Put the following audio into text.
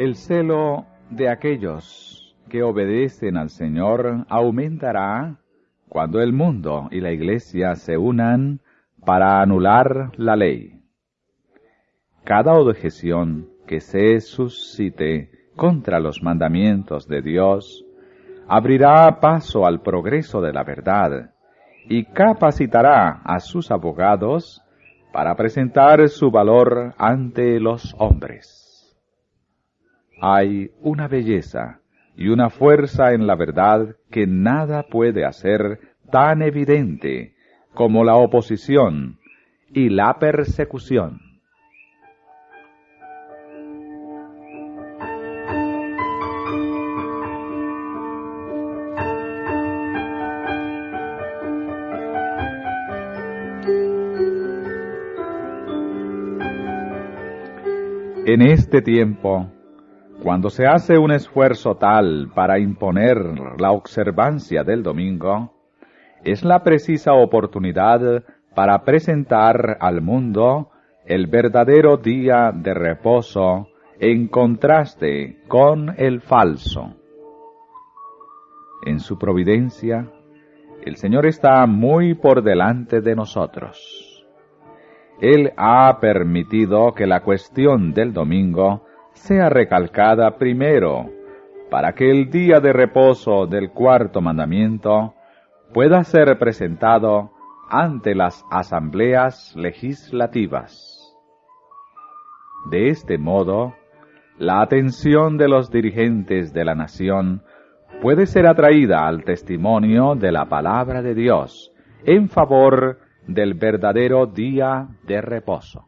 El celo de aquellos que obedecen al Señor aumentará cuando el mundo y la iglesia se unan para anular la ley. Cada objeción que se suscite contra los mandamientos de Dios abrirá paso al progreso de la verdad y capacitará a sus abogados para presentar su valor ante los hombres hay una belleza y una fuerza en la verdad que nada puede hacer tan evidente como la oposición y la persecución. En este tiempo, cuando se hace un esfuerzo tal para imponer la observancia del domingo, es la precisa oportunidad para presentar al mundo el verdadero día de reposo en contraste con el falso. En su providencia, el Señor está muy por delante de nosotros. Él ha permitido que la cuestión del domingo sea recalcada primero, para que el día de reposo del cuarto mandamiento pueda ser presentado ante las asambleas legislativas. De este modo, la atención de los dirigentes de la nación puede ser atraída al testimonio de la palabra de Dios en favor del verdadero día de reposo.